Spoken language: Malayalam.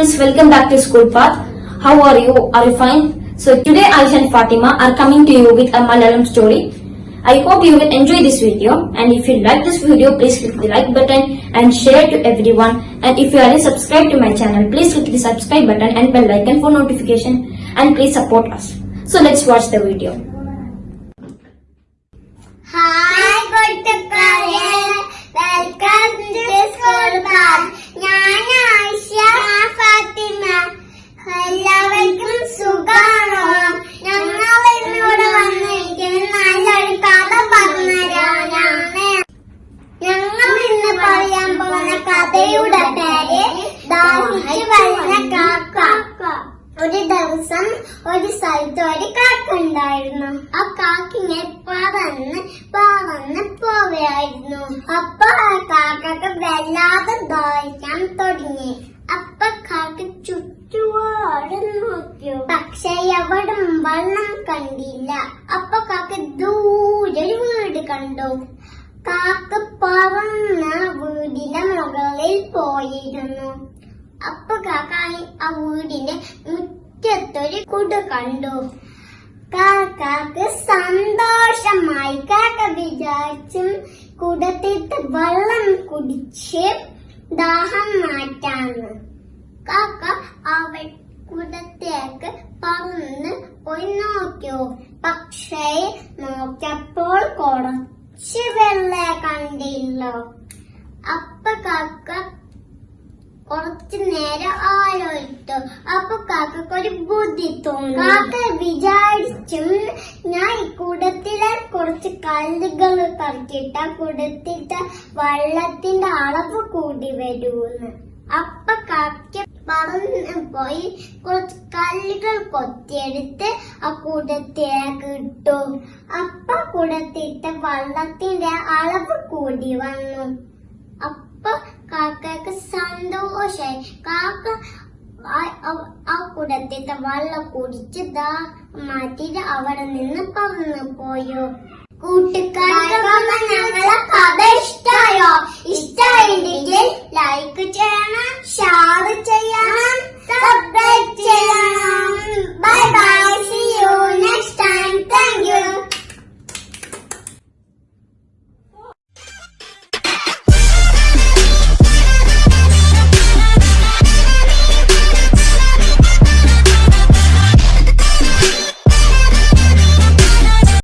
welcome back to School Path. How are you? Are you fine? So today Aisha and Fatima are coming to you with a Malayalam story. I hope you will enjoy this video and if you like this video please click the like button and share to everyone and if you are not subscribed to my channel please click the subscribe button and bell icon for notification and please support us. So let's watch the video. പോകുന്ന കഥയുടെ പേര് ദാഹിച്ചു വരുന്ന കാക്ക. ഒരു ദിവസം ഒരു സ്ഥലത്ത് ഒരു കാക്ക ഉണ്ടായിരുന്നു ആ കാക്കിനെ പറന്ന് പറന്ന് പോവുകയായിരുന്നു. അപ്പൊ ആ കാക്കക്ക് വല്ലാതെ ദാഹിക്കാൻ തുടങ്ങി. അപ്പൊ കാക്ക ചുറ്റുപാട് നോക്കിയോ പക്ഷെ എവിടും വെള്ളം കണ്ടില്ല. അപ്പൊ കാക്ക ദൂരെ വീട് കണ്ടു. കാക്ക പറന്ന വീടിന്റെ മുകളിൽ പോയിരുന്നു. അപ്പൊ കാക്ക ആ വീടിന്റെ മുറ്റത്തൊരു കുട കണ്ടു. കാക്കാക്ക് സന്തോഷമായി. കാക്ക വിചാരിച്ചും കുടത്തിട്ട് വെള്ളം കുടിച്ച് ദാഹം മാറ്റാന്ന്. കാക്ക അവ കുടത്തേക്ക് പറന്ന് പോയി നോക്കിയോ? പക്ഷേ നോക്കിയപ്പോൾ കുറച്ച് വെള്ള കണ്ടില്ലോ അപ്പ കാക്ക കുറച്ചു നേരം ആലോചിച്ചു. അപ്പൊ കാക്കക്ക് ഒരു ബുദ്ധി തോന്നി. കാക്ക വിചാരിച്ചും ഞാൻ കുടത്തിലെ കുറച്ച് കല്ലുകൾ കറക്കിട്ട കുടത്തിട്ട വെള്ളത്തിന്റെ അളവ് കൂടി വരുമെന്ന്. അപ്പ കാക്ക പറന്ന് പോയി കുറച്ച് കല്ലുകൾ കൊത്തിയെടുത്ത് ആ കുടത്തേക്ക് ഇട്ടു. അപ്പൊ കുടത്തിട്ട വള്ളത്തിന്റെ അളവ് കൂടി വന്നു. അപ്പൊ കാക്കക്ക് സന്തോഷായി. കാക്ക ആ കുടത്തിത്തെ വെള്ളം കുടിച്ച് ദാ മാറ്റിട്ട് അവിടെ നിന്ന് പറന്നു പോയോ. കൂട്ടുകാർക്ക്